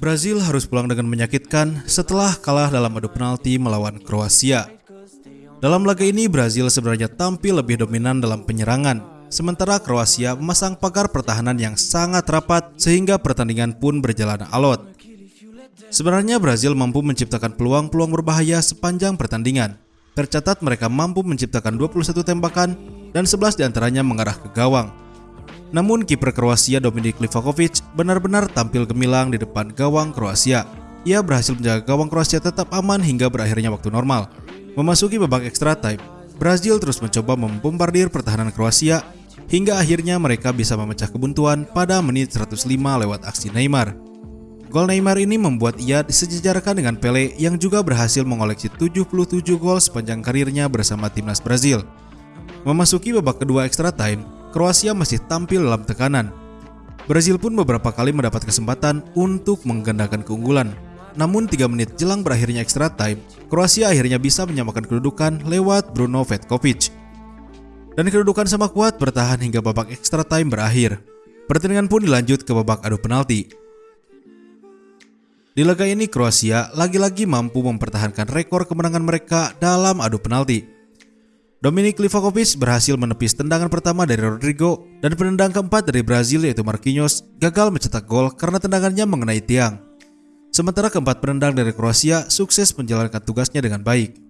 Brazil harus pulang dengan menyakitkan setelah kalah dalam adu penalti melawan Kroasia. Dalam laga ini Brazil sebenarnya tampil lebih dominan dalam penyerangan, sementara Kroasia memasang pagar pertahanan yang sangat rapat sehingga pertandingan pun berjalan alot. Sebenarnya Brazil mampu menciptakan peluang-peluang berbahaya sepanjang pertandingan. Tercatat mereka mampu menciptakan 21 tembakan dan 11 di antaranya mengarah ke gawang. Namun kiper Kroasia Dominik Livakovic benar-benar tampil gemilang di depan gawang Kroasia. Ia berhasil menjaga gawang Kroasia tetap aman hingga berakhirnya waktu normal. Memasuki babak extra time, Brazil terus mencoba membombardir pertahanan Kroasia hingga akhirnya mereka bisa memecah kebuntuan pada menit 105 lewat aksi Neymar. Gol Neymar ini membuat ia disejajarkan dengan Pele yang juga berhasil mengoleksi 77 gol sepanjang karirnya bersama timnas Brazil. Memasuki babak kedua extra time, Kroasia masih tampil dalam tekanan. Brazil pun beberapa kali mendapat kesempatan untuk menggandakan keunggulan. Namun 3 menit jelang berakhirnya extra time, Kroasia akhirnya bisa menyamakan kedudukan lewat Bruno Vetkovic. Dan kedudukan sama kuat bertahan hingga babak extra time berakhir. Pertandingan pun dilanjut ke babak adu penalti. Di laga ini Kroasia lagi-lagi mampu mempertahankan rekor kemenangan mereka dalam adu penalti. Dominik Livakovic berhasil menepis tendangan pertama dari Rodrigo dan penendang keempat dari Brazil yaitu Marquinhos gagal mencetak gol karena tendangannya mengenai tiang. Sementara keempat penendang dari Kroasia sukses menjalankan tugasnya dengan baik.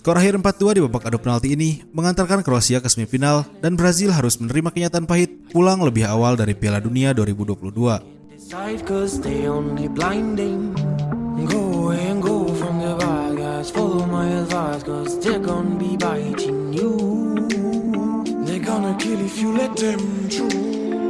Skor akhir 4-2 di babak adu penalti ini mengantarkan Kroasia ke semifinal dan Brazil harus menerima kenyataan pahit pulang lebih awal dari Piala Dunia 2022. They're gonna be biting you. They're gonna kill if you let them through.